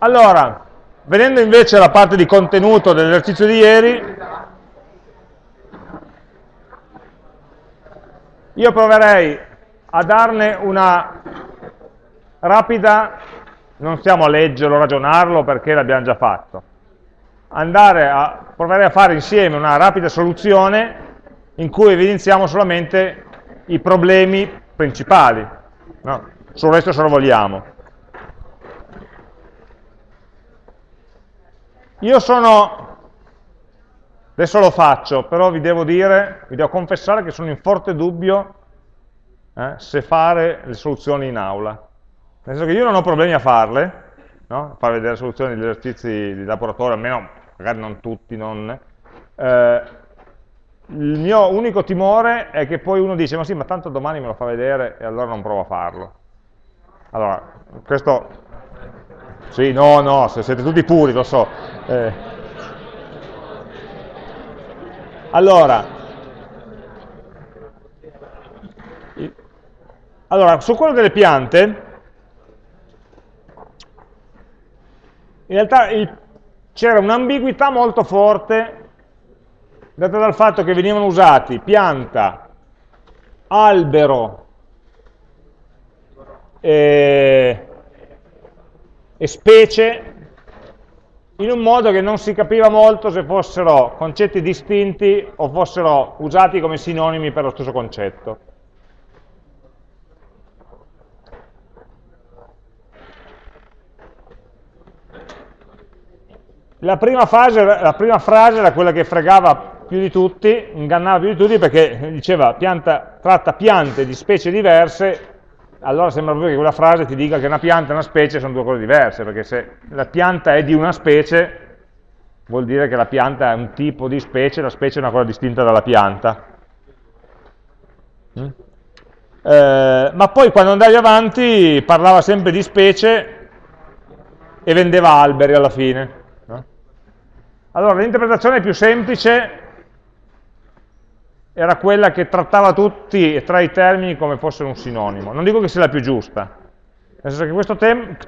Allora, venendo invece alla parte di contenuto dell'esercizio di ieri, io proverei a darne una rapida, non stiamo a leggerlo, a ragionarlo perché l'abbiamo già fatto, andare a, proverei a fare insieme una rapida soluzione in cui evidenziamo solamente i problemi principali, no? sul resto se lo vogliamo. Io sono, adesso lo faccio, però vi devo dire, vi devo confessare che sono in forte dubbio eh, se fare le soluzioni in aula. Nel senso che io non ho problemi a farle, no? a far vedere soluzioni degli esercizi di laboratorio, almeno magari non tutti, non, eh, il mio unico timore è che poi uno dice, ma sì, ma tanto domani me lo fa vedere e allora non provo a farlo. Allora, questo... Sì, no, no, siete tutti puri, lo so. Eh. Allora, allora, su quello delle piante, in realtà c'era un'ambiguità molto forte data dal fatto che venivano usati pianta, albero e, e specie in un modo che non si capiva molto se fossero concetti distinti o fossero usati come sinonimi per lo stesso concetto. La prima, fase, la prima frase era quella che fregava più di tutti, ingannava più di tutti perché diceva pianta, tratta piante di specie diverse, allora sembra proprio che quella frase ti dica che una pianta e una specie sono due cose diverse, perché se la pianta è di una specie, vuol dire che la pianta è un tipo di specie, la specie è una cosa distinta dalla pianta. Mm? Eh, ma poi quando andavi avanti parlava sempre di specie e vendeva alberi alla fine. No? Allora l'interpretazione più semplice era quella che trattava tutti e tra i termini come fossero un sinonimo. Non dico che sia la più giusta, nel senso che questo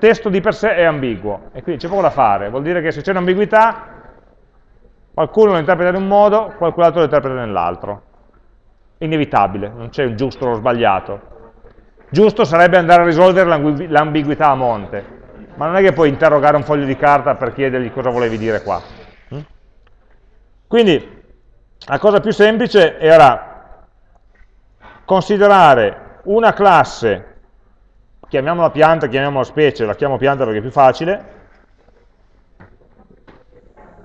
testo di per sé è ambiguo, e quindi c'è poco da fare, vuol dire che se c'è un'ambiguità, qualcuno lo interpreta in un modo, qualcun altro lo interpreta nell'altro. Inevitabile, non c'è un giusto o lo sbagliato. Giusto sarebbe andare a risolvere l'ambiguità a monte, ma non è che puoi interrogare un foglio di carta per chiedergli cosa volevi dire qua. Hm? Quindi, la cosa più semplice era considerare una classe, chiamiamola pianta, chiamiamola specie, la chiamo pianta perché è più facile,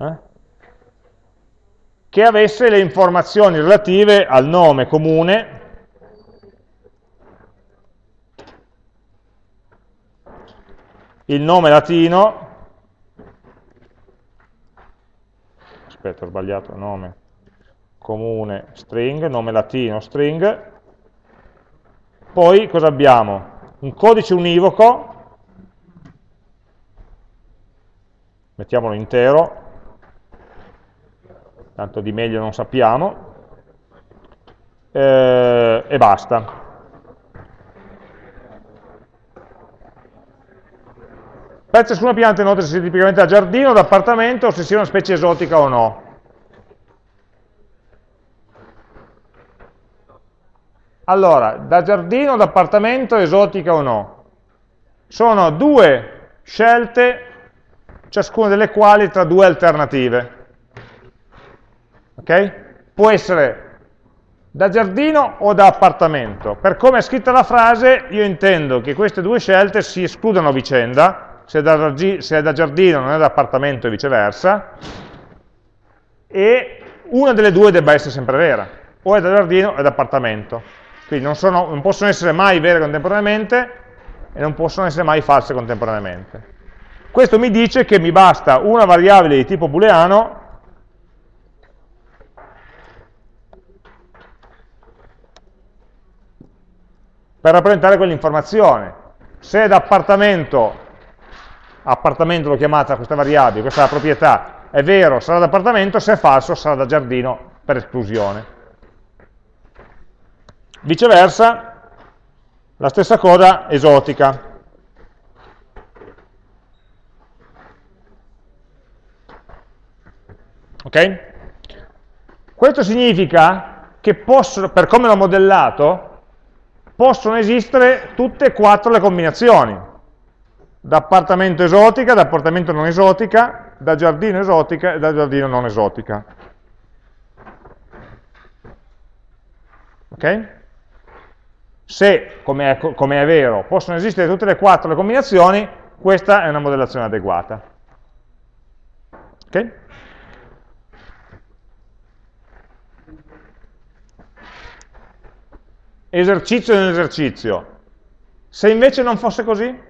eh? che avesse le informazioni relative al nome comune, il nome latino, aspetta ho sbagliato nome, comune string, nome latino string, poi cosa abbiamo? Un codice univoco, mettiamolo intero, tanto di meglio non sappiamo, eh, e basta. Per ciascuna pianta inoltre se sia tipicamente da giardino, da appartamento o se sia una specie esotica o no. Allora, da giardino, da appartamento, esotica o no? Sono due scelte, ciascuna delle quali tra due alternative. Ok? Può essere da giardino o da appartamento. Per come è scritta la frase, io intendo che queste due scelte si escludano a vicenda, se è da, se è da giardino non è da appartamento e viceversa, e una delle due debba essere sempre vera, o è da giardino o è da appartamento. Quindi non, sono, non possono essere mai vere contemporaneamente e non possono essere mai false contemporaneamente. Questo mi dice che mi basta una variabile di tipo booleano per rappresentare quell'informazione. Se è appartamento, appartamento l'ho chiamata questa variabile, questa è la proprietà, è vero, sarà da appartamento, se è falso sarà da giardino per esclusione. Viceversa, la stessa cosa esotica. Ok? Questo significa che possono, per come l'ho modellato, possono esistere tutte e quattro le combinazioni, da appartamento esotica, da appartamento non esotica, da giardino esotica e da giardino non esotica. Okay? Se, come è, com è vero, possono esistere tutte e quattro le combinazioni, questa è una modellazione adeguata. Ok? esercizio nell'esercizio. Se invece non fosse così?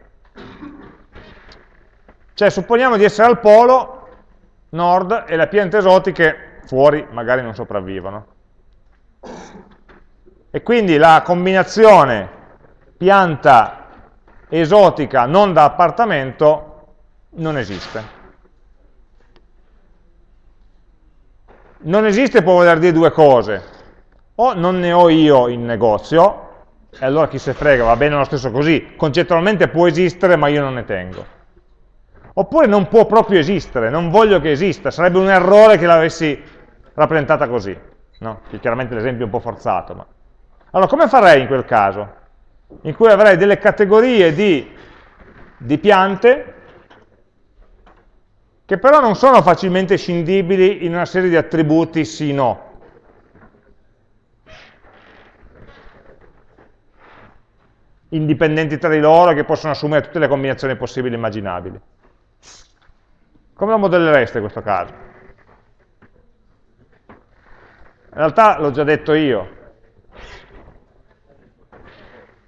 Cioè, supponiamo di essere al polo nord e le piante esotiche fuori magari non sopravvivono. E quindi la combinazione pianta esotica non da appartamento non esiste. Non esiste può voler dire due cose o non ne ho io in negozio, e allora chi se frega, va bene lo stesso così, concettualmente può esistere ma io non ne tengo. Oppure non può proprio esistere, non voglio che esista, sarebbe un errore che l'avessi rappresentata così. No? Chiaramente l'esempio è un po' forzato. Ma... Allora, come farei in quel caso? In cui avrei delle categorie di, di piante che però non sono facilmente scindibili in una serie di attributi sì-no. indipendenti tra di loro che possono assumere tutte le combinazioni possibili e immaginabili. Come lo modellereste in questo caso? In realtà l'ho già detto io.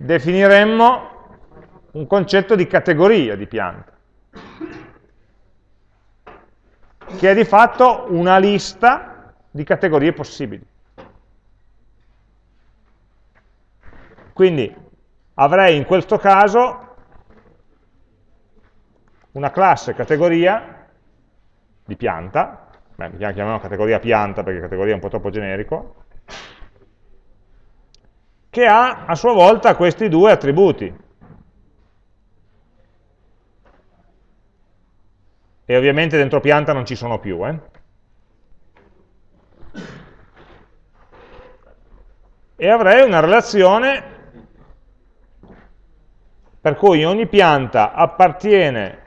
Definiremmo un concetto di categoria di pianta, che è di fatto una lista di categorie possibili. Quindi avrei in questo caso una classe categoria di pianta, beh, chiamiamo categoria pianta perché categoria è un po' troppo generico, che ha a sua volta questi due attributi. E ovviamente dentro pianta non ci sono più. Eh? E avrei una relazione per cui ogni pianta appartiene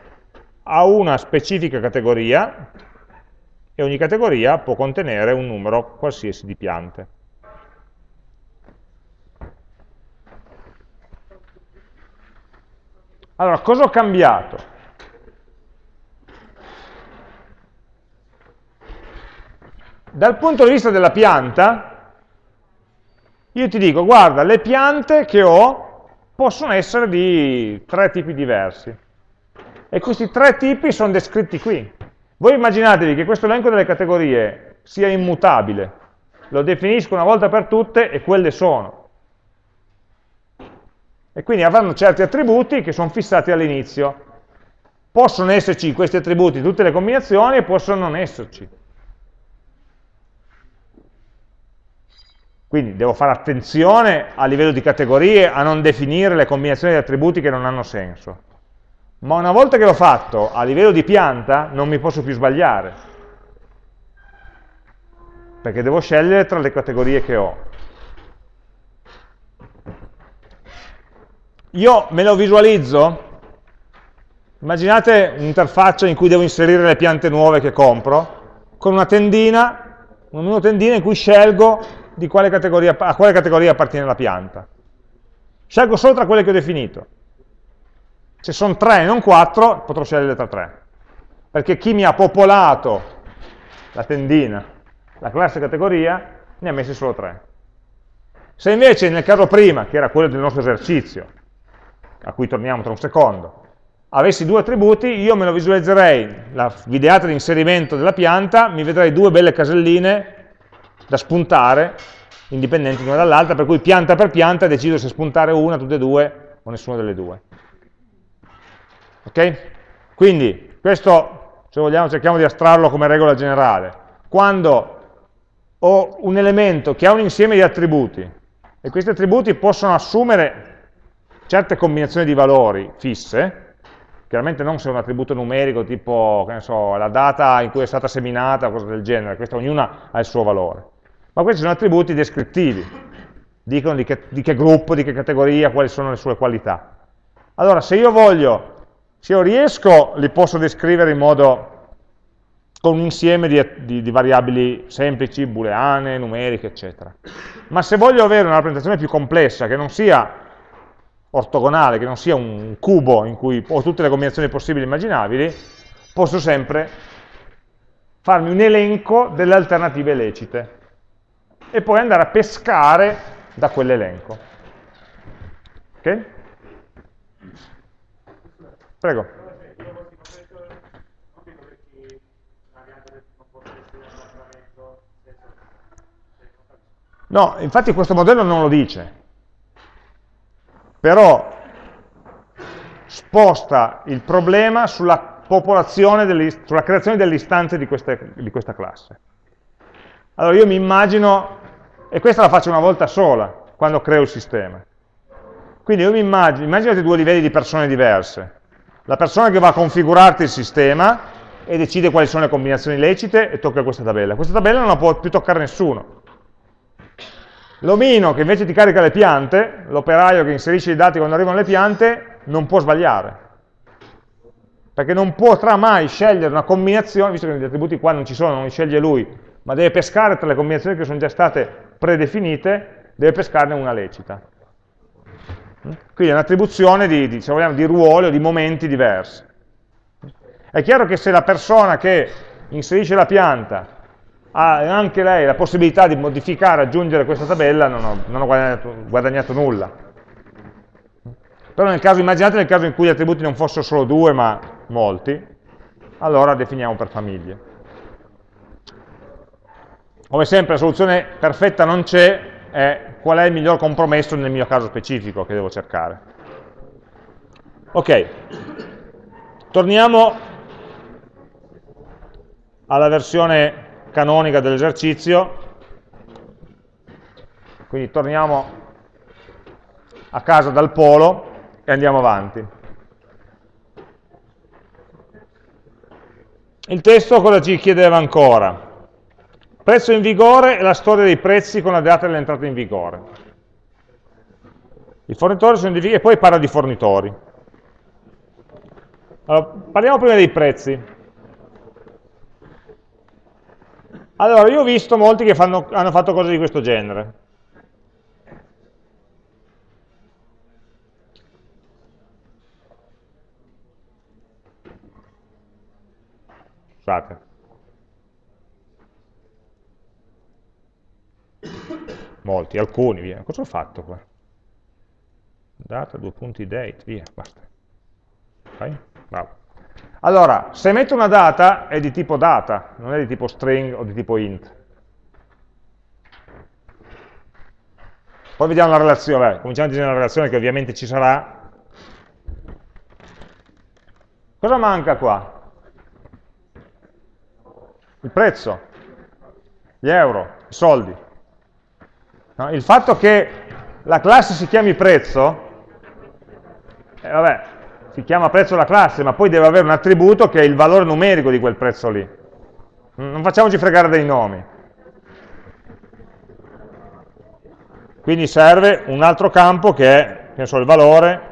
a una specifica categoria e ogni categoria può contenere un numero qualsiasi di piante. Allora, cosa ho cambiato? Dal punto di vista della pianta, io ti dico, guarda, le piante che ho possono essere di tre tipi diversi. E questi tre tipi sono descritti qui. Voi immaginatevi che questo elenco delle categorie sia immutabile, lo definisco una volta per tutte e quelle sono. E quindi avranno certi attributi che sono fissati all'inizio. Possono esserci questi attributi tutte le combinazioni e possono non esserci. Quindi devo fare attenzione a livello di categorie a non definire le combinazioni di attributi che non hanno senso. Ma una volta che l'ho fatto a livello di pianta non mi posso più sbagliare. Perché devo scegliere tra le categorie che ho. Io me lo visualizzo, immaginate un'interfaccia in cui devo inserire le piante nuove che compro, con una tendina, una tendina in cui scelgo quale a quale categoria appartiene la pianta. Scelgo solo tra quelle che ho definito. Se sono tre e non quattro, potrò scegliere tra tre. Perché chi mi ha popolato la tendina, la classe categoria, ne ha messi solo tre. Se invece nel caso prima, che era quello del nostro esercizio, a cui torniamo tra un secondo, avessi due attributi, io me lo visualizzerei, la videata di inserimento della pianta, mi vedrei due belle caselline da spuntare, indipendenti l'una dall'altra, per cui pianta per pianta decido se spuntare una, tutte e due, o nessuna delle due. Ok? Quindi, questo, se vogliamo, cerchiamo di astrarlo come regola generale. Quando ho un elemento che ha un insieme di attributi, e questi attributi possono assumere certe combinazioni di valori fisse, chiaramente non se un attributo numerico tipo, so, la data in cui è stata seminata o cose del genere, questa ognuna ha il suo valore, ma questi sono attributi descrittivi, dicono di che, di che gruppo, di che categoria, quali sono le sue qualità. Allora, se io voglio, se io riesco, li posso descrivere in modo con un insieme di, di, di, variabili semplici, booleane, numeriche, eccetera. Ma se voglio avere una rappresentazione più complessa, che non sia ortogonale, che non sia un cubo in cui ho tutte le combinazioni possibili e immaginabili, posso sempre farmi un elenco delle alternative lecite e poi andare a pescare da quell'elenco. Ok? Prego. No, infatti questo modello non lo dice, però sposta il problema sulla delle, sulla creazione delle istanze di, queste, di questa classe. Allora io mi immagino, e questa la faccio una volta sola, quando creo il sistema. Quindi io mi immagino, immaginate due livelli di persone diverse. La persona che va a configurarti il sistema e decide quali sono le combinazioni lecite e tocca questa tabella. Questa tabella non la può più toccare nessuno. L'omino che invece ti carica le piante, l'operaio che inserisce i dati quando arrivano le piante, non può sbagliare. Perché non potrà mai scegliere una combinazione, visto che gli attributi qua non ci sono, non li sceglie lui, ma deve pescare tra le combinazioni che sono già state predefinite, deve pescarne una lecita. Quindi è un'attribuzione di, di, se vogliamo, di ruoli o di momenti diversi. È chiaro che se la persona che inserisce la pianta ha anche lei la possibilità di modificare, aggiungere questa tabella, non ho, non ho guadagnato, guadagnato, nulla. Però nel caso, immaginate nel caso in cui gli attributi non fossero solo due, ma molti, allora definiamo per famiglie. Come sempre la soluzione perfetta non c'è, è qual è il miglior compromesso nel mio caso specifico che devo cercare. Ok, torniamo alla versione canonica dell'esercizio, quindi torniamo a casa dal polo e andiamo avanti. Il testo cosa ci chiedeva ancora? Prezzo in vigore e la storia dei prezzi con la data dell'entrata in vigore. I fornitori sono divisi e poi parla di fornitori. Allora, parliamo prima dei prezzi. Allora, io ho visto molti che fanno, hanno fatto cose di questo genere. Scusate. Molti, alcuni, via. Cosa ho fatto qua? Data, due punti, date, via, basta. Ok? Bravo. Allora, se metto una data è di tipo data, non è di tipo string o di tipo int. Poi vediamo la relazione, Beh, cominciamo a disegnare la relazione che ovviamente ci sarà. Cosa manca qua? Il prezzo, gli euro, i soldi. No, il fatto che la classe si chiami prezzo, eh, vabbè, si chiama prezzo la classe, ma poi deve avere un attributo che è il valore numerico di quel prezzo lì. Non facciamoci fregare dei nomi. Quindi serve un altro campo che è, che il valore,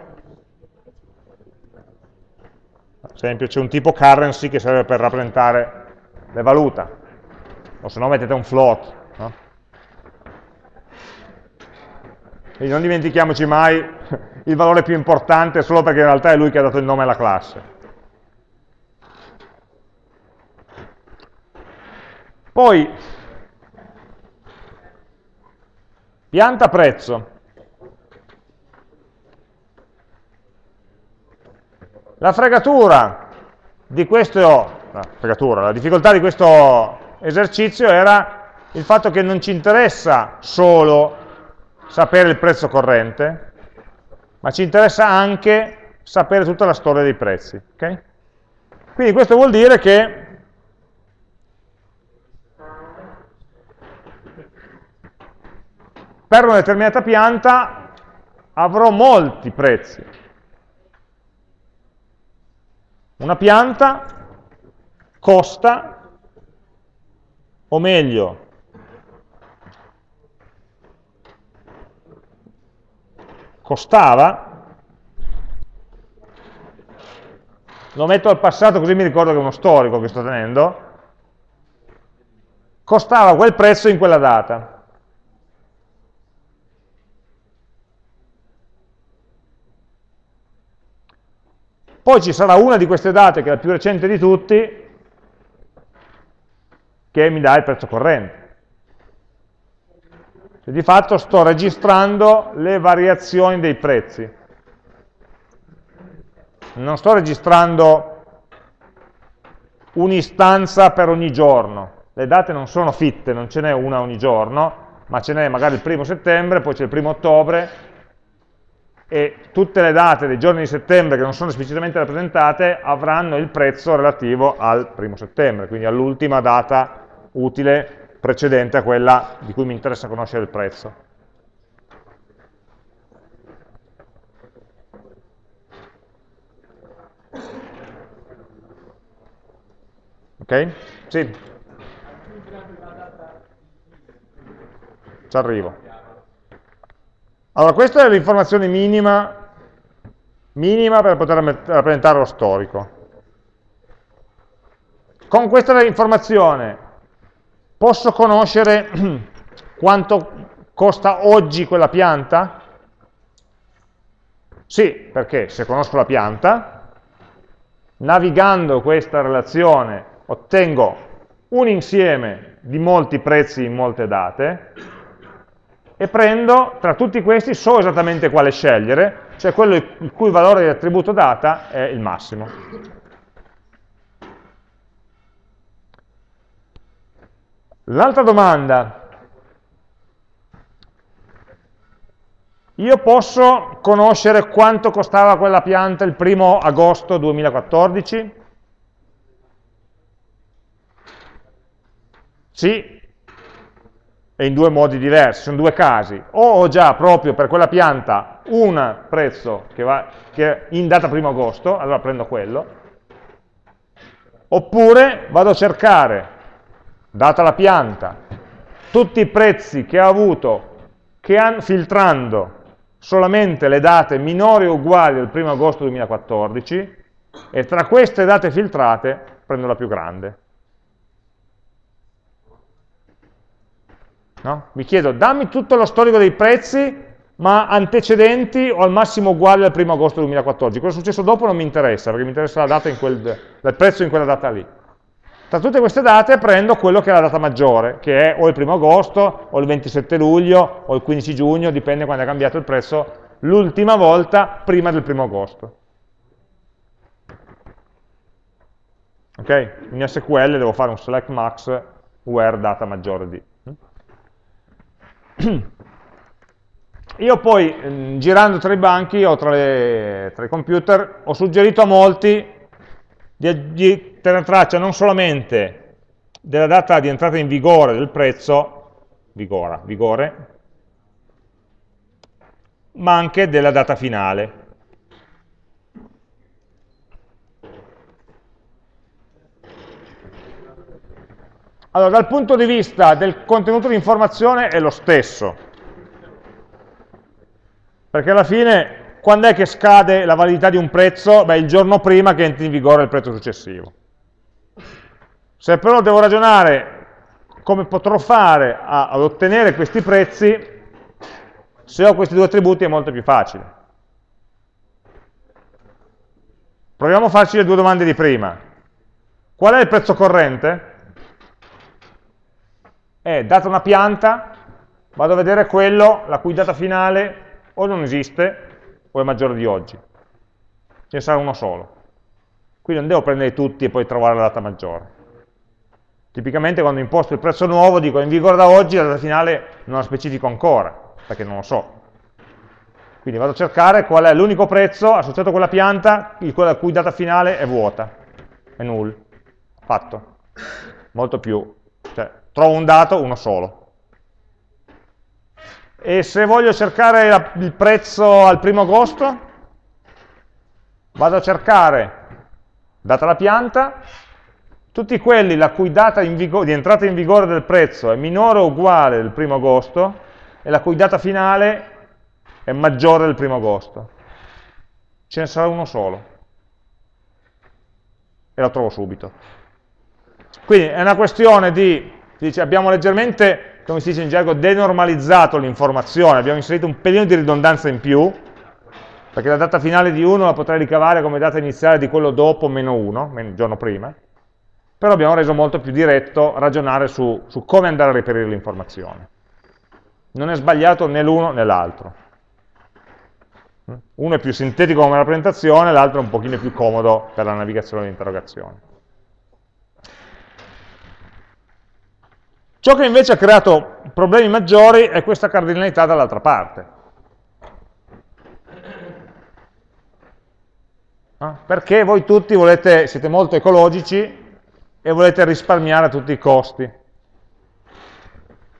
ad esempio c'è un tipo currency che serve per rappresentare le valuta, o se no mettete un float. No? Quindi non dimentichiamoci mai il valore più importante solo perché in realtà è lui che ha dato il nome alla classe. Poi, pianta prezzo. La fregatura di questo, la, fregatura, la difficoltà di questo esercizio era il fatto che non ci interessa solo sapere il prezzo corrente, ma ci interessa anche sapere tutta la storia dei prezzi. Okay? Quindi questo vuol dire che per una determinata pianta avrò molti prezzi. Una pianta costa, o meglio, costava, lo metto al passato così mi ricordo che è uno storico che sto tenendo, costava quel prezzo in quella data. Poi ci sarà una di queste date, che è la più recente di tutti, che mi dà il prezzo corrente. Cioè, di fatto sto registrando le variazioni dei prezzi. Non sto registrando un'istanza per ogni giorno. Le date non sono fitte, non ce n'è una ogni giorno, ma ce n'è magari il primo settembre, poi c'è il primo ottobre, e tutte le date dei giorni di settembre che non sono esplicitamente rappresentate avranno il prezzo relativo al primo settembre, quindi all'ultima data utile precedente a quella di cui mi interessa conoscere il prezzo. Ok? Sì. Ci arrivo. Allora, questa è l'informazione minima, minima per poter rappresentare lo storico. Con questa informazione posso conoscere quanto costa oggi quella pianta? Sì, perché se conosco la pianta, navigando questa relazione ottengo un insieme di molti prezzi in molte date, e prendo tra tutti questi, so esattamente quale scegliere, cioè quello il cui valore di attributo data è il massimo. L'altra domanda, io posso conoscere quanto costava quella pianta il primo agosto 2014? Sì, e in due modi diversi, sono due casi. O ho già proprio per quella pianta un prezzo che, va, che in data 1 agosto, allora prendo quello, oppure vado a cercare, data la pianta, tutti i prezzi che ha avuto, che han, filtrando solamente le date minori o uguali al 1 agosto 2014, e tra queste date filtrate prendo la più grande. No? Mi chiedo, dammi tutto lo storico dei prezzi, ma antecedenti o al massimo uguali al 1 agosto 2014. Cosa è successo dopo non mi interessa, perché mi interessa la data in quel, il prezzo in quella data lì. Tra tutte queste date prendo quello che è la data maggiore, che è o il 1 agosto, o il 27 luglio, o il 15 giugno, dipende quando è cambiato il prezzo, l'ultima volta prima del 1 agosto. Ok? In SQL devo fare un select max where data maggiore di. Io poi, mm, girando tra i banchi o tra, le, tra i computer, ho suggerito a molti di, di tenere traccia non solamente della data di entrata in vigore del prezzo, vigora, vigore, ma anche della data finale. Allora, dal punto di vista del contenuto di informazione è lo stesso, perché alla fine, quando è che scade la validità di un prezzo? Beh, il giorno prima che entri in vigore il prezzo successivo. Se però devo ragionare come potrò fare a, ad ottenere questi prezzi, se ho questi due attributi è molto più facile. Proviamo a farci le due domande di prima. Qual è il prezzo corrente? è data una pianta, vado a vedere quello la cui data finale o non esiste o è maggiore di oggi. Ce ne sarà uno solo. Quindi non devo prendere tutti e poi trovare la data maggiore. Tipicamente quando imposto il prezzo nuovo dico in vigore da oggi, la data finale non la specifico ancora, perché non lo so. Quindi vado a cercare qual è l'unico prezzo associato a quella pianta, la cui data finale è vuota, è null. Fatto. Molto più, cioè trovo un dato, uno solo. E se voglio cercare la, il prezzo al primo agosto, vado a cercare data la pianta, tutti quelli la cui data di entrata in vigore del prezzo è minore o uguale del primo agosto e la cui data finale è maggiore del primo agosto. Ce ne sarà uno solo. E lo trovo subito. Quindi è una questione di, dice, abbiamo leggermente, come si dice in gergo, denormalizzato l'informazione, abbiamo inserito un pelino di ridondanza in più, perché la data finale di 1 la potrei ricavare come data iniziale di quello dopo meno 1, il giorno prima, però abbiamo reso molto più diretto ragionare su, su come andare a reperire l'informazione. Non è sbagliato né l'uno né l'altro. Uno è più sintetico come rappresentazione, l'altro è un pochino più comodo per la navigazione e l'interrogazione. Ciò che invece ha creato problemi maggiori è questa cardinalità dall'altra parte. Perché voi tutti volete, siete molto ecologici e volete risparmiare a tutti i costi.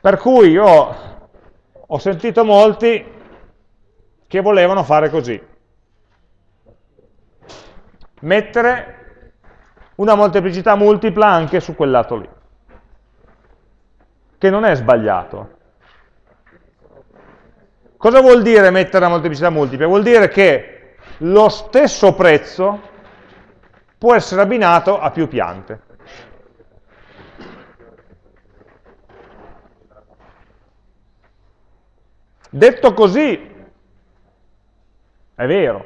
Per cui io ho sentito molti che volevano fare così. Mettere una molteplicità multipla anche su quel lato lì, che non è sbagliato. Cosa vuol dire mettere la molteplicità multipla? Vuol dire che lo stesso prezzo può essere abbinato a più piante. Detto così, è vero,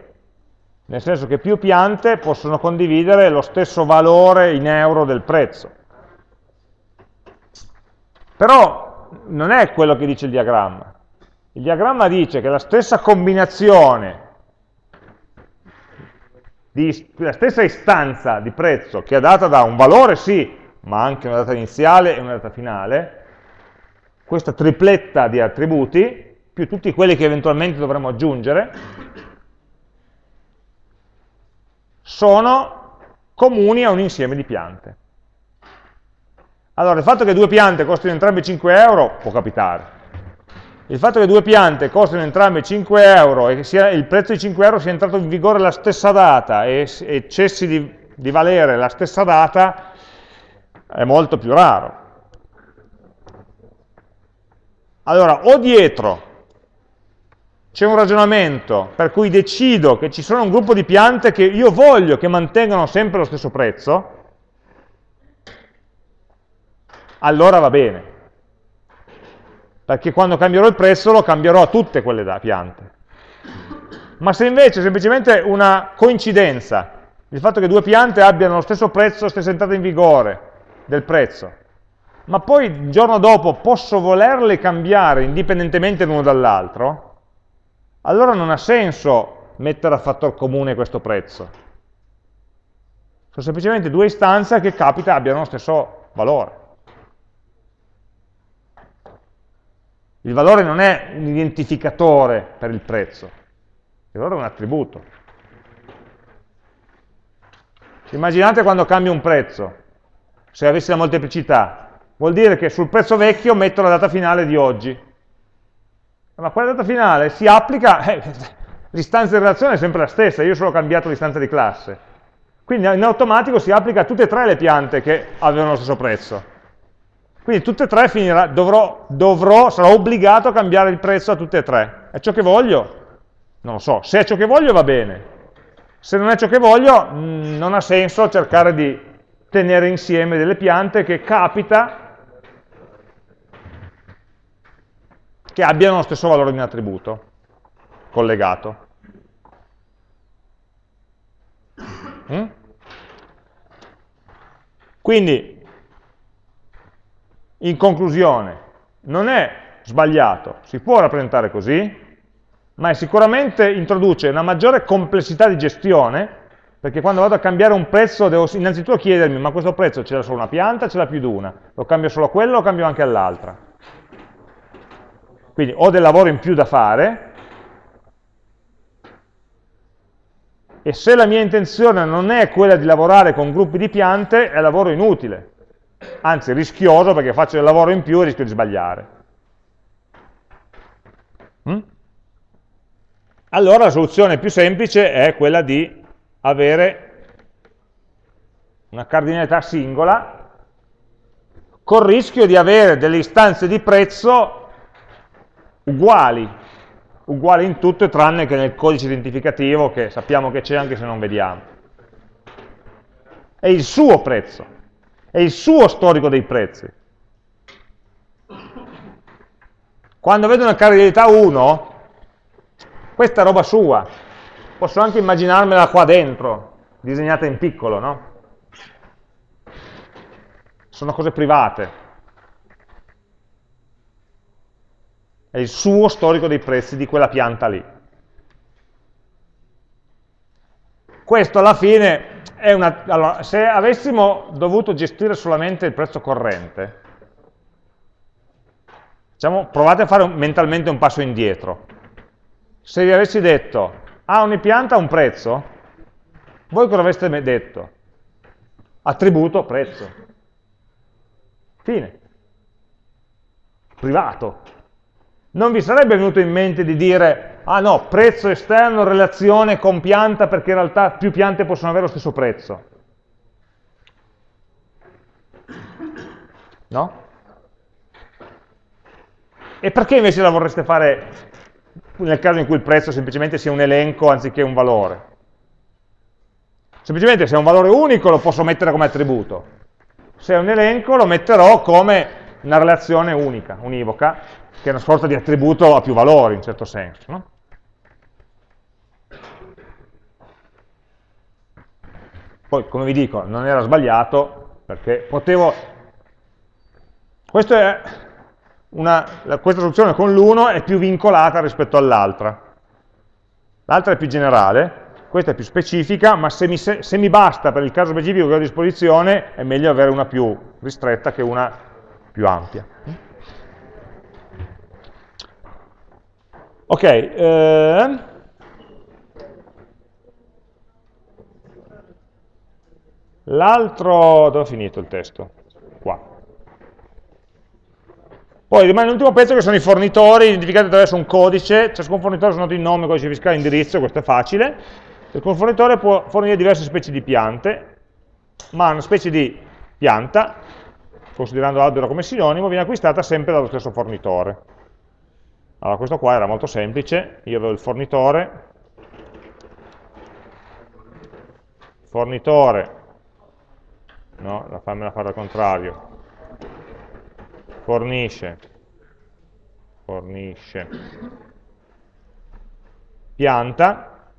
nel senso che più piante possono condividere lo stesso valore in euro del prezzo. Però non è quello che dice il diagramma. Il diagramma dice che la stessa combinazione, di, la stessa istanza di prezzo che è data da un valore sì, ma anche una data iniziale e una data finale, questa tripletta di attributi più tutti quelli che eventualmente dovremo aggiungere, sono comuni a un insieme di piante. Allora, il fatto che due piante costino entrambe 5 euro può capitare. Il fatto che due piante costino entrambe 5 euro e che sia, il prezzo di 5 euro sia entrato in vigore la stessa data e, e cessi di, di valere la stessa data è molto più raro. Allora, o dietro c'è un ragionamento per cui decido che ci sono un gruppo di piante che io voglio che mantengano sempre lo stesso prezzo, allora va bene. Perché quando cambierò il prezzo lo cambierò a tutte quelle piante. Ma se invece è semplicemente una coincidenza, il fatto che due piante abbiano lo stesso prezzo, stessa entrata in vigore del prezzo, ma poi il giorno dopo posso volerle cambiare indipendentemente l'uno dall'altro, allora non ha senso mettere a fattor comune questo prezzo. Sono semplicemente due istanze che capita abbiano lo stesso valore. Il valore non è un identificatore per il prezzo, il valore è un attributo. Immaginate quando cambio un prezzo, se avessi la molteplicità, vuol dire che sul prezzo vecchio metto la data finale di oggi, ma quella data finale si applica, eh, l'istanza di relazione è sempre la stessa, io solo ho cambiato l'istanza di classe. Quindi in automatico si applica a tutte e tre le piante che avevano lo stesso prezzo. Quindi tutte e tre finirà, dovrò, dovrò, sarò obbligato a cambiare il prezzo a tutte e tre. È ciò che voglio? Non lo so. Se è ciò che voglio va bene. Se non è ciò che voglio, mh, non ha senso cercare di tenere insieme delle piante che capita che abbiano lo stesso valore di un attributo collegato. Mm? Quindi, in conclusione, non è sbagliato, si può rappresentare così, ma sicuramente introduce una maggiore complessità di gestione, perché quando vado a cambiare un prezzo devo innanzitutto chiedermi, ma questo prezzo c'era solo una pianta, ce l'ha più di una? Lo cambio solo a quello o lo cambio anche all'altra? Quindi ho del lavoro in più da fare, e se la mia intenzione non è quella di lavorare con gruppi di piante, è lavoro inutile, anzi rischioso perché faccio del lavoro in più e rischio di sbagliare. Mm? Allora la soluzione più semplice è quella di avere una cardinalità singola, col rischio di avere delle istanze di prezzo uguali, uguali in tutto tranne che nel codice identificativo che sappiamo che c'è anche se non vediamo. È il suo prezzo, è il suo storico dei prezzi. Quando vedo una cardinalità 1, questa è roba sua, posso anche immaginarmela qua dentro, disegnata in piccolo, no? Sono cose private. È il suo storico dei prezzi di quella pianta lì. Questo alla fine è una... Allora, se avessimo dovuto gestire solamente il prezzo corrente, diciamo, provate a fare mentalmente un passo indietro se vi avessi detto, ah, ogni pianta ha un prezzo, voi cosa avreste detto? Attributo prezzo. Fine. Privato. Non vi sarebbe venuto in mente di dire, ah no, prezzo esterno, relazione con pianta, perché in realtà più piante possono avere lo stesso prezzo. No? E perché invece la vorreste fare nel caso in cui il prezzo semplicemente sia un elenco anziché un valore. Semplicemente se è un valore unico lo posso mettere come attributo, se è un elenco lo metterò come una relazione unica, univoca, che è una sorta di attributo a più valori in certo senso. No? Poi, come vi dico, non era sbagliato, perché potevo... Questo è una, questa soluzione con l'1 è più vincolata rispetto all'altra. L'altra è più generale, questa è più specifica, ma se mi, se mi, basta per il caso specifico che ho a disposizione, è meglio avere una più ristretta che una più ampia. Ok, eh, l'altro, dove ho finito il testo? Qua. Poi rimane l'ultimo pezzo che sono i fornitori, identificati attraverso un codice, ciascun fornitore sono il nome, codice fiscale, indirizzo, questo è facile. Ciascun fornitore può fornire diverse specie di piante, ma una specie di pianta, considerando albero come sinonimo, viene acquistata sempre dallo stesso fornitore. Allora questo qua era molto semplice, io avevo il fornitore, fornitore, no, fammela fare al contrario, fornisce, fornisce. Pianta,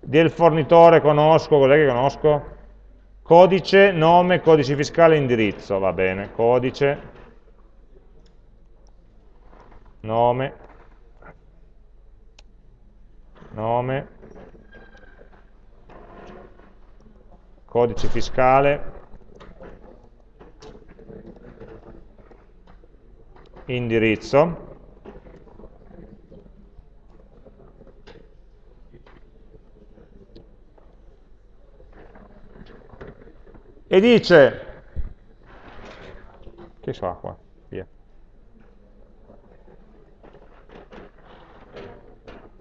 del fornitore conosco, cos'è che conosco? Codice, nome, codice fiscale, indirizzo, va bene, codice, nome, nome, codice fiscale, indirizzo e dice che so qua via.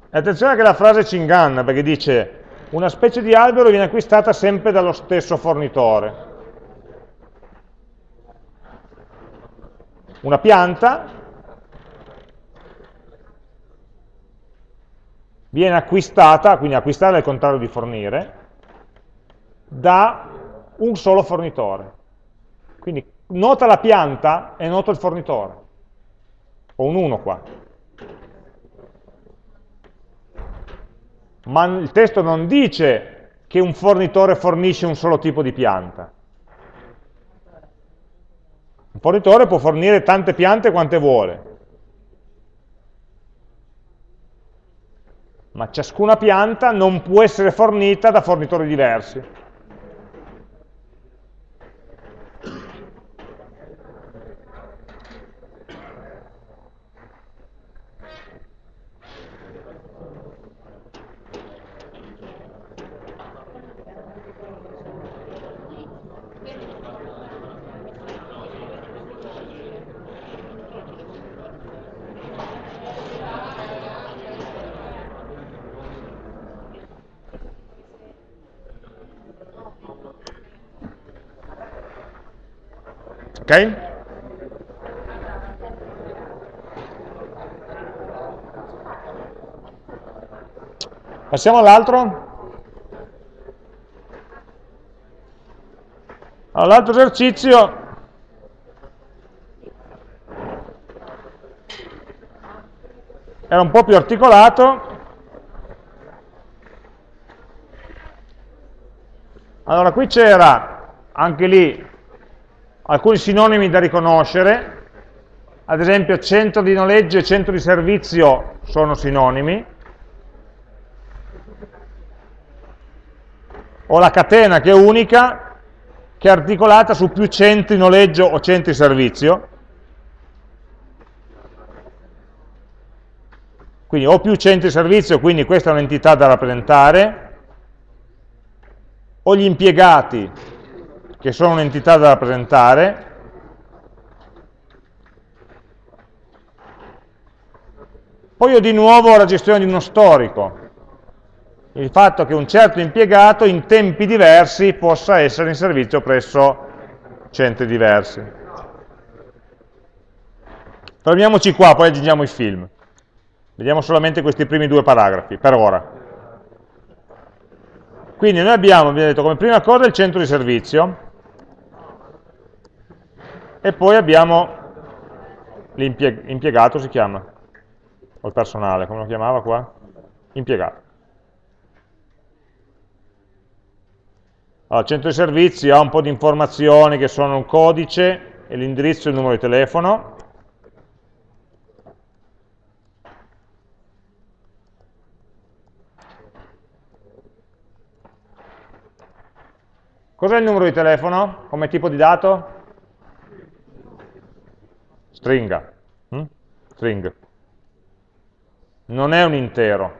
Attenzione che la frase ci inganna perché dice una specie di albero viene acquistata sempre dallo stesso fornitore una pianta viene acquistata, quindi acquistare è il contrario di fornire, da un solo fornitore. Quindi nota la pianta e nota il fornitore. Ho un 1 qua. Ma il testo non dice che un fornitore fornisce un solo tipo di pianta. Un fornitore può fornire tante piante quante vuole, ma ciascuna pianta non può essere fornita da fornitori diversi. Ok? Passiamo all'altro. All'altro esercizio era un po' più articolato. Allora, qui c'era anche lì alcuni sinonimi da riconoscere, ad esempio centro di noleggio e centro di servizio sono sinonimi, o la catena che è unica, che è articolata su più centri noleggio o centri servizio, Quindi ho più centri servizio, quindi questa è un'entità da rappresentare, ho gli impiegati, che sono un'entità da rappresentare, poi ho di nuovo la gestione di uno storico, il fatto che un certo impiegato in tempi diversi possa essere in servizio presso centri diversi. Fermiamoci qua, poi aggiungiamo i film. Vediamo solamente questi primi due paragrafi, per ora. Quindi noi abbiamo, abbiamo detto, come prima cosa il centro di servizio, e poi abbiamo l'impiegato, si chiama, o il personale, come lo chiamava qua? Impiegato. Allora, centro di servizi ha un po' di informazioni che sono un codice e l'indirizzo e il numero di telefono, Cos'è il numero di telefono come tipo di dato? Stringa. Hm? String. Non è un intero.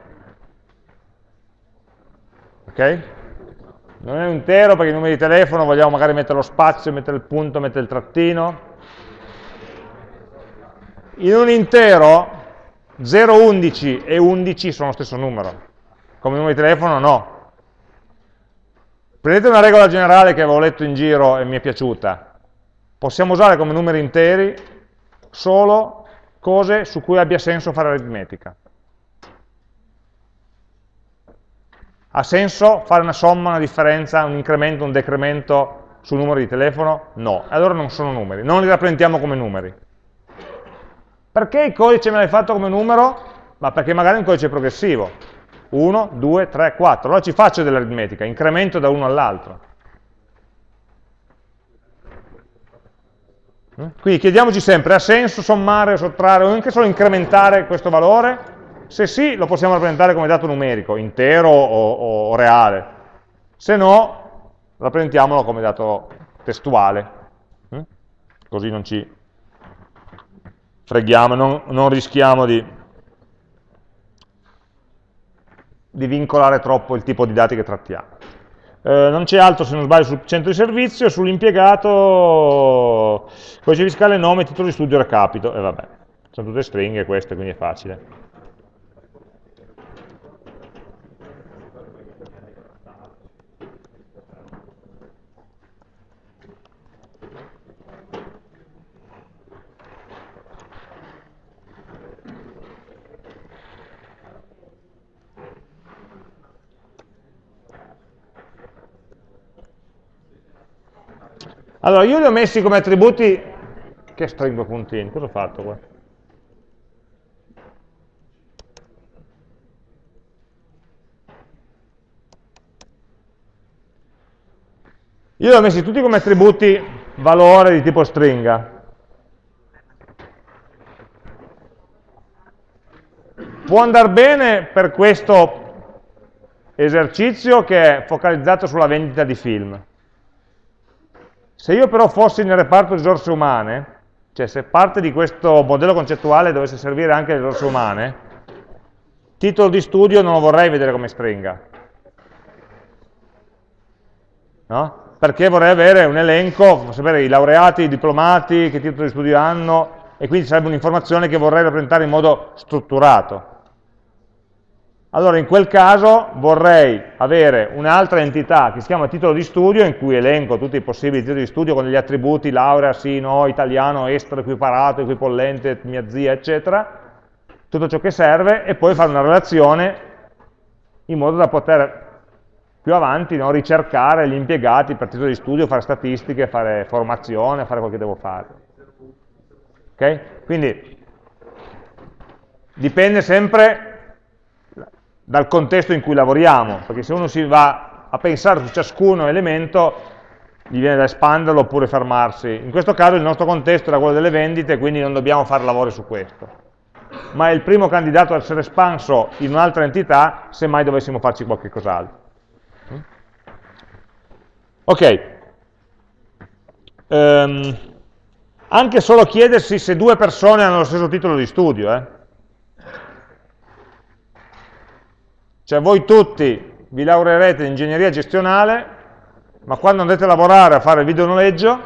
Ok? Non è un intero perché i numeri di telefono vogliamo magari mettere lo spazio, mettere il punto, mettere il trattino. In un intero 0, 11 e 11 sono lo stesso numero. Come numero di telefono no, Prendete una regola generale che avevo letto in giro e mi è piaciuta. Possiamo usare come numeri interi solo cose su cui abbia senso fare aritmetica. Ha senso fare una somma, una differenza, un incremento, un decremento sul numero di telefono? No. Allora non sono numeri, non li rappresentiamo come numeri. Perché il codice me l'hai fatto come numero? Ma perché magari è un codice progressivo. 1, 2, 3, 4. Allora ci faccio dell'aritmetica, incremento da uno all'altro. Quindi chiediamoci sempre, ha senso sommare sottrarre o anche solo incrementare questo valore? Se sì, lo possiamo rappresentare come dato numerico, intero o, o, o reale. Se no, rappresentiamolo come dato testuale. Mm? Così non ci freghiamo, non, non rischiamo di di vincolare troppo il tipo di dati che trattiamo. Eh, non c'è altro, se non sbaglio, sul centro di servizio, sull'impiegato, codice fiscale, nome, titolo di studio, recapito, e vabbè, sono tutte stringhe queste, quindi è facile. Allora, io li ho messi come attributi, che stringo puntini, cosa ho fatto qua? Io li ho messi tutti come attributi valore di tipo stringa. Può andare bene per questo esercizio che è focalizzato sulla vendita di film. Se io però fossi nel reparto risorse umane, cioè se parte di questo modello concettuale dovesse servire anche le risorse umane, titolo di studio non lo vorrei vedere come stringa. No? Perché vorrei avere un elenco, sapere i laureati, i diplomati, che titolo di studio hanno, e quindi sarebbe un'informazione che vorrei rappresentare in modo strutturato. Allora in quel caso vorrei avere un'altra entità che si chiama titolo di studio, in cui elenco tutti i possibili titoli di studio con gli attributi laurea, sì, no, italiano, estero, equiparato, equipollente, mia zia, eccetera, tutto ciò che serve, e poi fare una relazione in modo da poter più avanti no, ricercare gli impiegati per titolo di studio, fare statistiche, fare formazione, fare quello che devo fare. Ok? Quindi dipende sempre dal contesto in cui lavoriamo, perché se uno si va a pensare su ciascuno elemento, gli viene da espanderlo oppure fermarsi. In questo caso il nostro contesto era quello delle vendite, quindi non dobbiamo fare lavori su questo. Ma è il primo candidato a essere espanso in un'altra entità, se mai dovessimo farci qualche cos'altro. Ok. Um, anche solo chiedersi se due persone hanno lo stesso titolo di studio, eh? Cioè voi tutti vi laureerete in ingegneria gestionale, ma quando andrete a lavorare a fare il videonoleggio,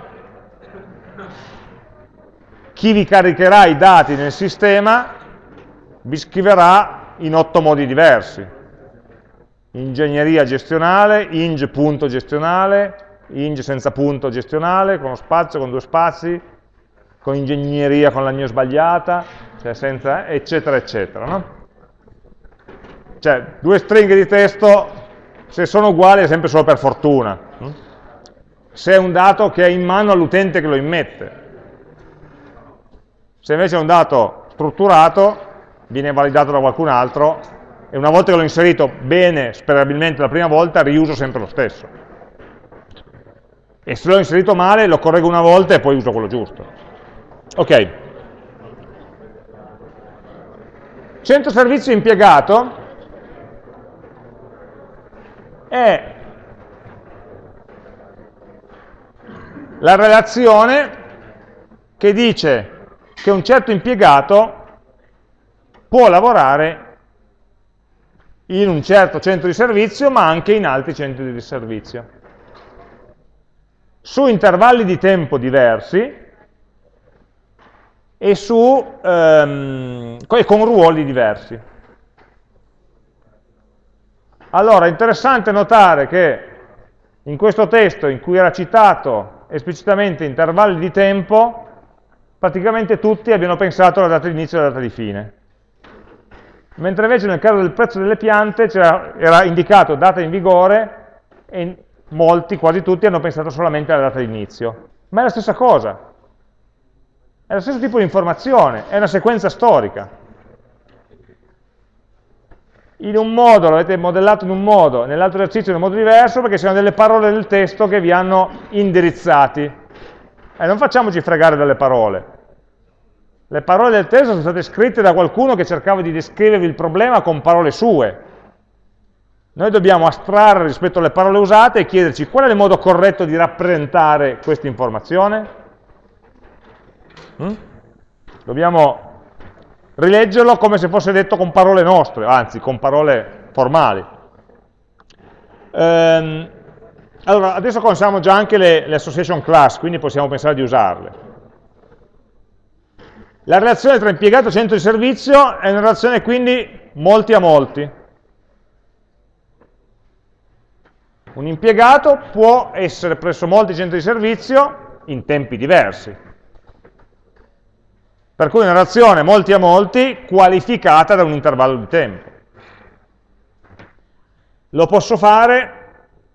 chi vi caricherà i dati nel sistema vi scriverà in otto modi diversi. Ingegneria gestionale, ing punto gestionale, ing senza punto gestionale, con uno spazio, con due spazi, con ingegneria con la mia sbagliata, cioè senza, eccetera, eccetera. No? Cioè, due stringhe di testo, se sono uguali è sempre solo per fortuna. Se è un dato che è in mano all'utente che lo immette. Se invece è un dato strutturato, viene validato da qualcun altro, e una volta che l'ho inserito bene, sperabilmente la prima volta, riuso sempre lo stesso. E se l'ho inserito male, lo correggo una volta e poi uso quello giusto. Ok. Centro servizio impiegato è la relazione che dice che un certo impiegato può lavorare in un certo centro di servizio, ma anche in altri centri di servizio. Su intervalli di tempo diversi e su, ehm, con ruoli diversi. Allora, è interessante notare che in questo testo in cui era citato esplicitamente intervalli di tempo, praticamente tutti abbiano pensato alla data di inizio e alla data di fine. Mentre invece nel caso del prezzo delle piante era indicato data in vigore e molti, quasi tutti, hanno pensato solamente alla data di inizio. Ma è la stessa cosa. È lo stesso tipo di informazione, è una sequenza storica in un modo, l'avete modellato in un modo, nell'altro esercizio in un modo diverso, perché sono delle parole del testo che vi hanno indirizzati. E non facciamoci fregare dalle parole. Le parole del testo sono state scritte da qualcuno che cercava di descrivervi il problema con parole sue. Noi dobbiamo astrarre rispetto alle parole usate e chiederci qual è il modo corretto di rappresentare questa informazione. Mm? Dobbiamo rileggerlo come se fosse detto con parole nostre, anzi con parole formali. Ehm, allora, adesso conosciamo già anche le, le association class, quindi possiamo pensare di usarle. La relazione tra impiegato e centro di servizio è una relazione quindi molti a molti. Un impiegato può essere presso molti centri di servizio in tempi diversi. Per cui una relazione molti a molti qualificata da un intervallo di tempo. Lo posso fare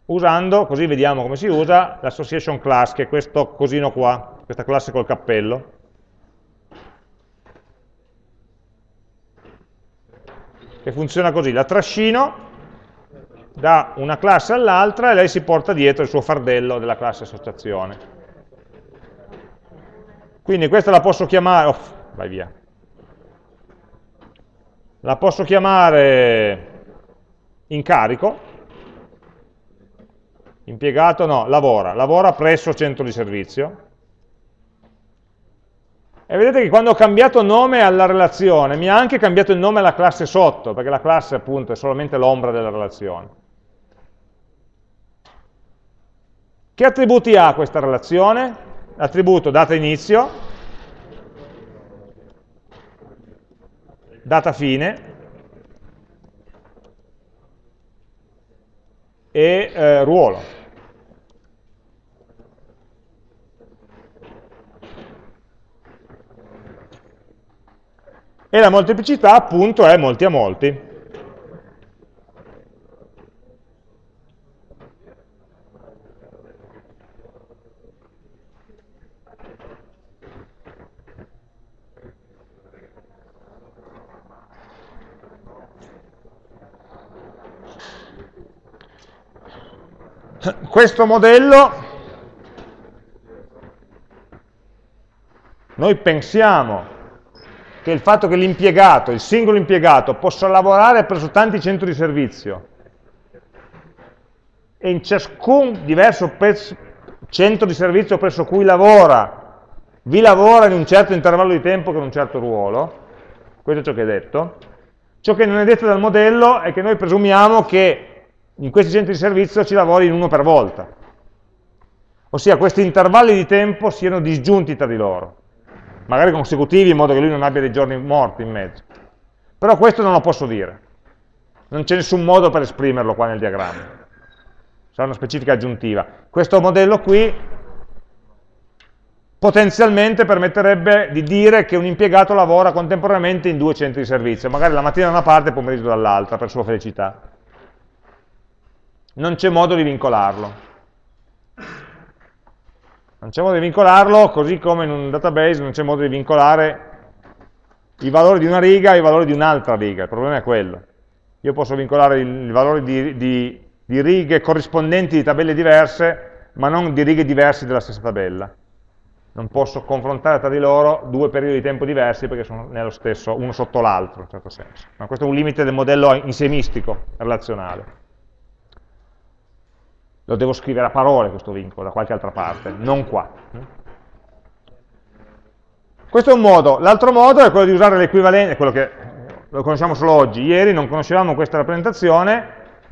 usando, così vediamo come si usa, l'association class, che è questo cosino qua, questa classe col cappello. Che funziona così, la trascino da una classe all'altra e lei si porta dietro il suo fardello della classe associazione. Quindi questa la posso chiamare, oh, vai via, la posso chiamare incarico, impiegato no, lavora, lavora presso centro di servizio, e vedete che quando ho cambiato nome alla relazione, mi ha anche cambiato il nome alla classe sotto, perché la classe appunto è solamente l'ombra della relazione. Che attributi ha questa relazione? l'attributo data inizio, data fine e eh, ruolo. E la molteplicità appunto è molti a molti. Questo modello noi pensiamo che il fatto che l'impiegato, il singolo impiegato, possa lavorare presso tanti centri di servizio e in ciascun diverso centro di servizio presso cui lavora, vi lavora in un certo intervallo di tempo con un certo ruolo, questo è ciò che è detto, ciò che non è detto dal modello è che noi presumiamo che in questi centri di servizio ci lavori in uno per volta. Ossia questi intervalli di tempo siano disgiunti tra di loro, magari consecutivi in modo che lui non abbia dei giorni morti in mezzo. Però questo non lo posso dire. Non c'è nessun modo per esprimerlo qua nel diagramma. Sarà una specifica aggiuntiva. Questo modello qui potenzialmente permetterebbe di dire che un impiegato lavora contemporaneamente in due centri di servizio, magari la mattina da una parte e pomeriggio dall'altra, per sua felicità non c'è modo di vincolarlo. Non c'è modo di vincolarlo, così come in un database non c'è modo di vincolare i valori di una riga e i valori di un'altra riga, il problema è quello. Io posso vincolare i valori di, di, di righe corrispondenti di tabelle diverse, ma non di righe diverse della stessa tabella. Non posso confrontare tra di loro due periodi di tempo diversi perché sono nello stesso, uno sotto l'altro, in certo senso. Ma questo è un limite del modello insemistico relazionale lo devo scrivere a parole questo vincolo da qualche altra parte, non qua. Questo è un modo, l'altro modo è quello di usare l'equivalente, quello che lo conosciamo solo oggi, ieri non conoscevamo questa rappresentazione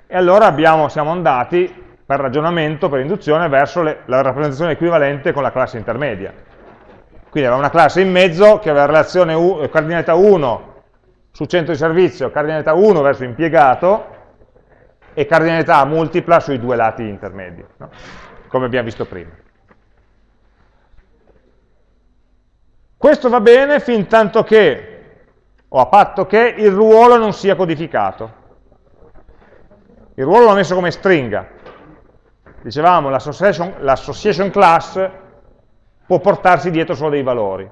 e allora abbiamo, siamo andati per ragionamento, per induzione, verso le, la rappresentazione equivalente con la classe intermedia. Quindi aveva una classe in mezzo che aveva relazione U, cardinalità 1 su centro di servizio, cardinalità 1 verso impiegato, e cardinalità multipla sui due lati intermedi, no? come abbiamo visto prima. Questo va bene fin tanto che, o a patto che, il ruolo non sia codificato. Il ruolo l'ho messo come stringa. Dicevamo, l'association class può portarsi dietro solo dei valori.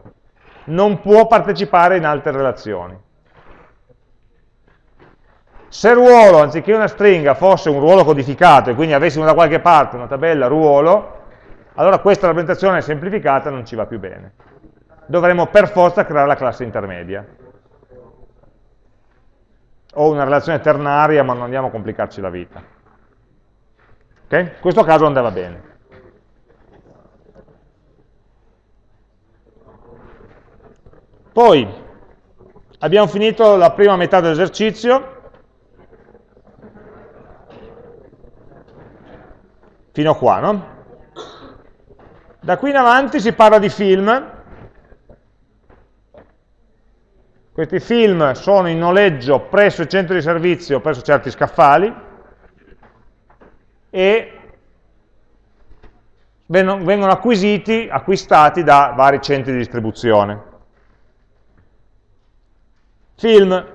Non può partecipare in altre relazioni. Se ruolo, anziché una stringa, fosse un ruolo codificato e quindi avessimo da qualche parte una tabella ruolo, allora questa rappresentazione semplificata non ci va più bene. Dovremmo per forza creare la classe intermedia. O una relazione ternaria, ma non andiamo a complicarci la vita. Okay? In questo caso andava bene. Poi abbiamo finito la prima metà dell'esercizio, fino a qua, no? Da qui in avanti si parla di film, questi film sono in noleggio presso il centro di servizio, presso certi scaffali, e vengono acquisiti, acquistati da vari centri di distribuzione. Film,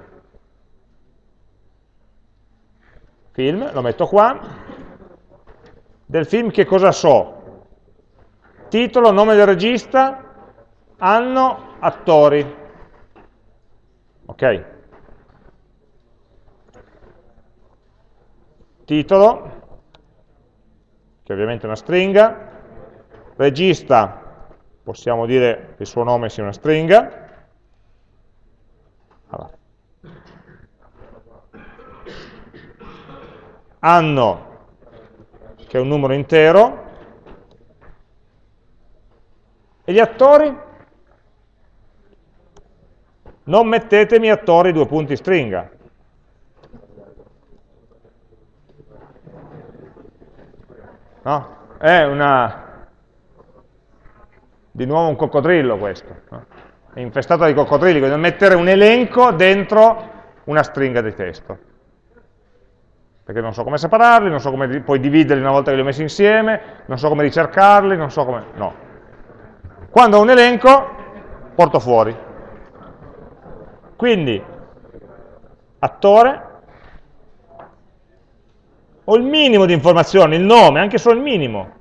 film, lo metto qua, del film che cosa so? Titolo, nome del regista, anno, attori. Ok? Titolo, che ovviamente è una stringa, regista, possiamo dire che il suo nome sia una stringa, allora. anno, che è un numero intero, e gli attori? Non mettetemi attori due punti stringa. No? È una... di nuovo un coccodrillo questo. No? È infestato di coccodrilli, quindi mettere un elenco dentro una stringa di testo. Perché non so come separarli, non so come poi dividerli una volta che li ho messi insieme, non so come ricercarli, non so come... no. Quando ho un elenco, porto fuori. Quindi, attore, ho il minimo di informazioni, il nome, anche solo il minimo.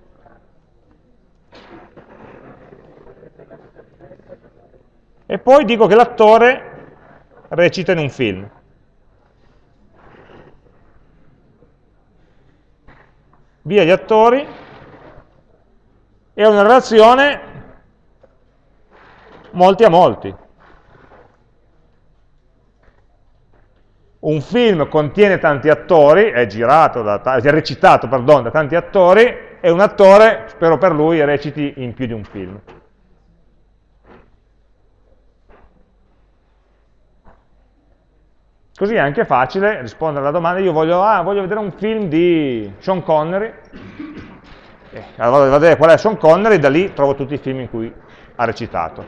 E poi dico che l'attore recita in un film. Via gli attori e una relazione molti a molti. Un film contiene tanti attori, è, girato da, è recitato pardon, da tanti attori, e un attore, spero per lui, reciti in più di un film. Così è anche facile rispondere alla domanda, io voglio, ah, voglio vedere un film di Sean Connery, eh, allora vado a vedere qual è Sean Connery e da lì trovo tutti i film in cui ha recitato.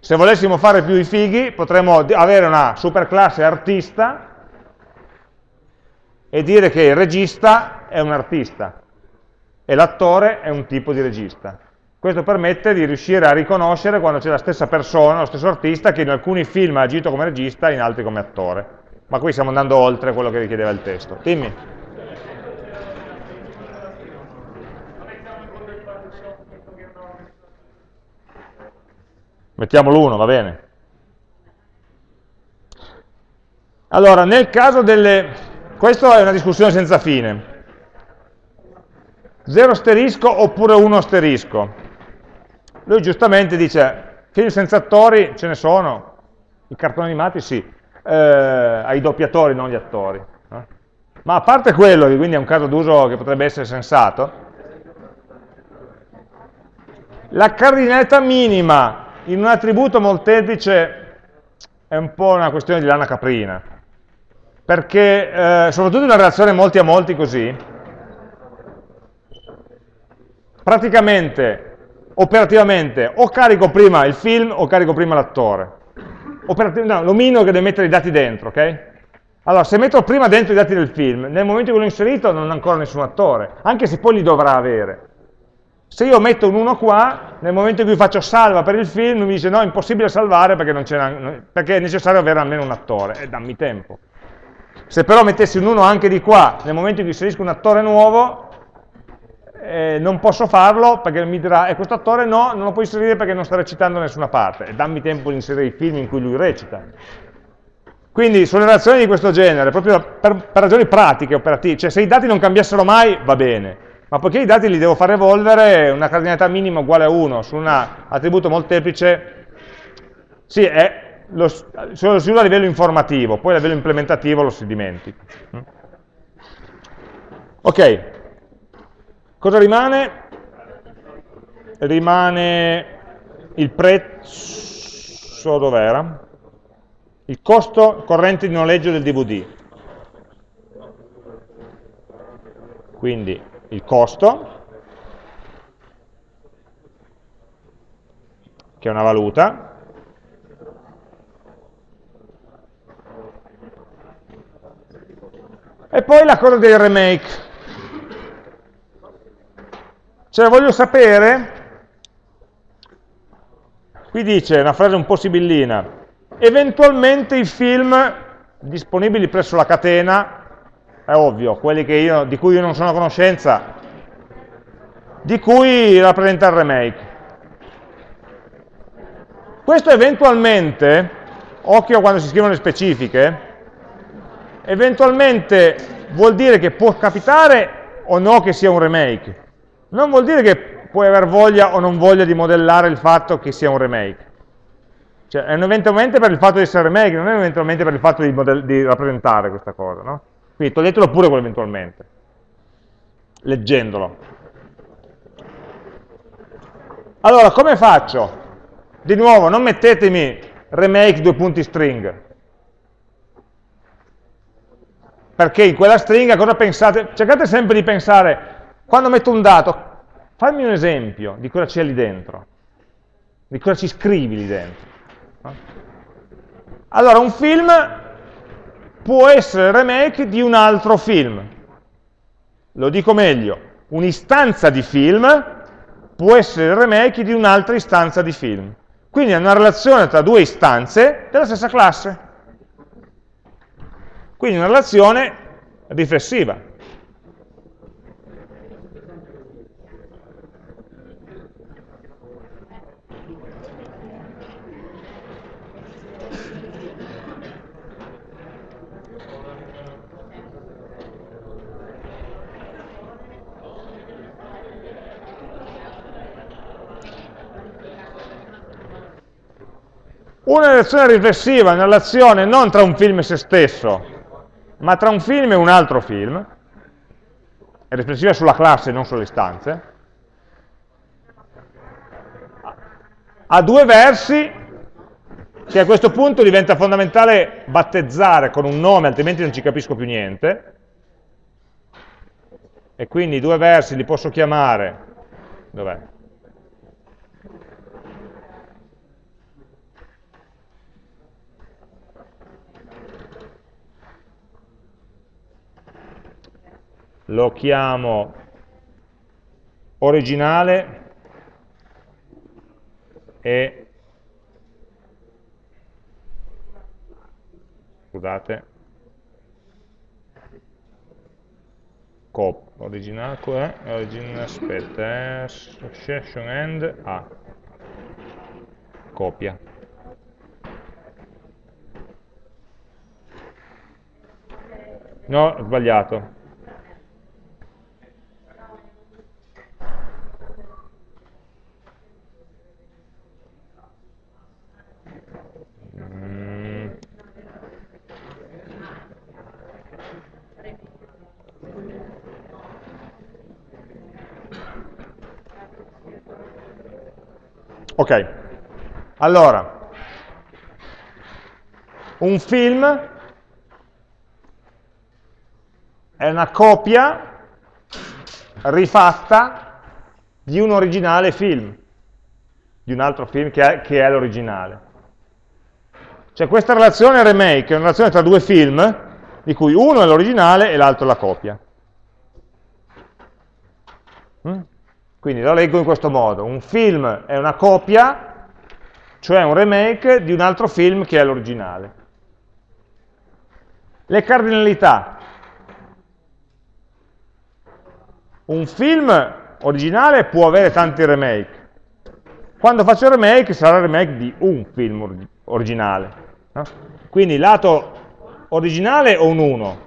Se volessimo fare più i fighi, potremmo avere una superclasse artista e dire che il regista è un artista e l'attore è un tipo di regista. Questo permette di riuscire a riconoscere quando c'è la stessa persona, lo stesso artista, che in alcuni film ha agito come regista e in altri come attore. Ma qui stiamo andando oltre quello che richiedeva il testo. Dimmi. Mettiamo l'1, va bene. Allora, nel caso delle... Questa è una discussione senza fine. 0 asterisco oppure 1 asterisco. Lui giustamente dice, film senza attori ce ne sono, i cartoni animati sì, eh, ai doppiatori, non gli attori. Eh? Ma a parte quello, che quindi è un caso d'uso che potrebbe essere sensato, la cardinalità minima in un attributo molteplice è un po' una questione di lana caprina, perché eh, soprattutto in una relazione molti a molti così, praticamente operativamente o carico prima il film o carico prima l'attore. No, l'omino che deve mettere i dati dentro, ok? Allora, se metto prima dentro i dati del film, nel momento in cui l'ho inserito non ho ancora nessun attore, anche se poi li dovrà avere. Se io metto un 1 qua, nel momento in cui faccio salva per il film, mi dice no, è impossibile salvare perché, perché è necessario avere almeno un attore, e dammi tempo. Se però mettessi un 1 anche di qua, nel momento in cui inserisco un attore nuovo, eh, non posso farlo perché mi dirà, e questo attore no, non lo puoi inserire perché non sta recitando da nessuna parte, e dammi tempo di inserire i film in cui lui recita. Quindi sulle relazioni di questo genere, proprio per, per ragioni pratiche, operative, cioè se i dati non cambiassero mai va bene, ma poiché i dati li devo far evolvere, una cardinalità minima uguale a 1 su un attributo molteplice, sì, è, lo, lo si usa a livello informativo, poi a livello implementativo lo si dimentica. Ok, Cosa rimane? Rimane il prezzo, dov'era? Il costo corrente di noleggio del DVD. Quindi il costo, che è una valuta, e poi la cosa del remake. Cioè voglio sapere, qui dice una frase un po' sibillina, eventualmente i film disponibili presso la catena, è ovvio, quelli io, di cui io non sono a conoscenza, di cui rappresenta il remake. Questo eventualmente, occhio quando si scrivono le specifiche, eventualmente vuol dire che può capitare o no che sia un remake non vuol dire che puoi aver voglia o non voglia di modellare il fatto che sia un remake. Cioè, è un eventualmente per il fatto di essere remake, non è eventualmente per il fatto di, di rappresentare questa cosa, no? Quindi toglietelo pure quell'eventualmente, leggendolo. Allora, come faccio? Di nuovo, non mettetemi remake due punti string, perché in quella stringa cosa pensate? Cercate sempre di pensare quando metto un dato, fammi un esempio di cosa c'è lì dentro, di cosa ci scrivi lì dentro. Allora, un film può essere il remake di un altro film. Lo dico meglio, un'istanza di film può essere il remake di un'altra istanza di film. Quindi è una relazione tra due istanze della stessa classe. Quindi una relazione riflessiva. Una relazione riflessiva è una relazione non tra un film e se stesso, ma tra un film e un altro film, è riflessiva sulla classe, non sulle istanze, ha due versi che a questo punto diventa fondamentale battezzare con un nome, altrimenti non ci capisco più niente, e quindi i due versi li posso chiamare, dov'è? Lo chiamo originale e scusate cop originale è origin, aspetta eh, association end a ah. copia no sbagliato Ok, allora, un film è una copia rifatta di un originale film, di un altro film che è, è l'originale. Cioè questa relazione remake è una relazione tra due film, di cui uno è l'originale e l'altro la copia. Mm? Quindi lo leggo in questo modo, un film è una copia, cioè un remake di un altro film che è l'originale. Le cardinalità. Un film originale può avere tanti remake. Quando faccio il remake sarà il remake di un film originale. No? Quindi lato originale o un 1?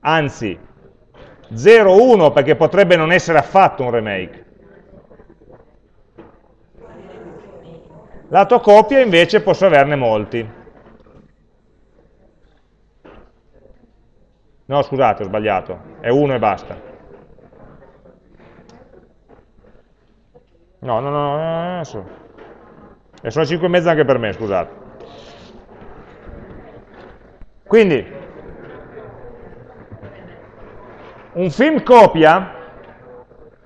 Anzi, 0,1 perché potrebbe non essere affatto un remake. Lato copia invece posso averne molti. No, scusate, ho sbagliato, è 1 e basta. No, no, no, adesso. E sono 5 e mezza anche per me, scusate. Quindi, un film copia,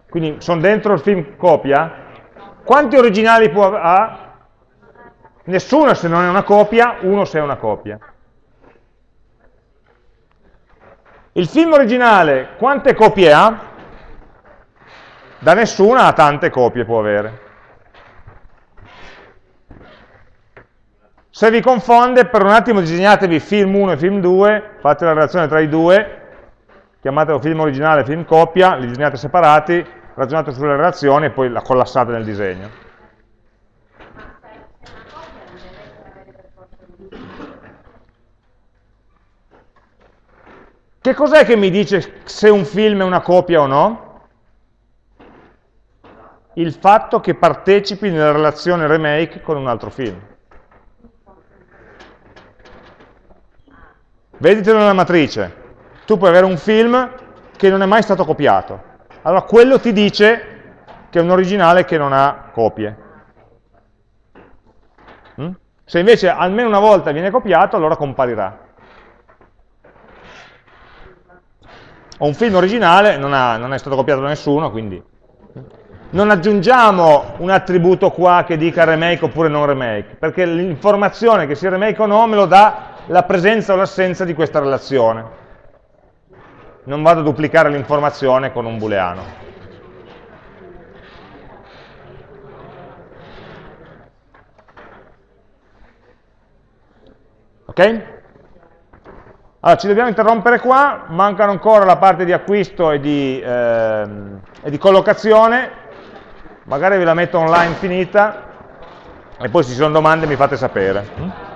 quindi sono dentro il film copia, quanti originali può ha? Nessuno se non è una copia, uno se è una copia. Il film originale quante copie ha? Da nessuna a tante copie può avere. Se vi confonde, per un attimo disegnatevi film 1 e film 2, fate la relazione tra i due chiamatelo film originale, film coppia, li disegnate separati, ragionate sulle relazioni e poi la collassate nel disegno. Che cos'è che mi dice se un film è una copia o no? Il fatto che partecipi nella relazione remake con un altro film. Veditelo nella matrice tu puoi avere un film che non è mai stato copiato. Allora quello ti dice che è un originale che non ha copie. Mm? Se invece almeno una volta viene copiato, allora comparirà. O un film originale non, ha, non è stato copiato da nessuno, quindi non aggiungiamo un attributo qua che dica remake oppure non remake, perché l'informazione che sia remake o no me lo dà la presenza o l'assenza di questa relazione. Non vado a duplicare l'informazione con un booleano. Ok? Allora, ci dobbiamo interrompere qua, mancano ancora la parte di acquisto e di, ehm, e di collocazione, magari ve la metto online finita, e poi se ci sono domande mi fate sapere.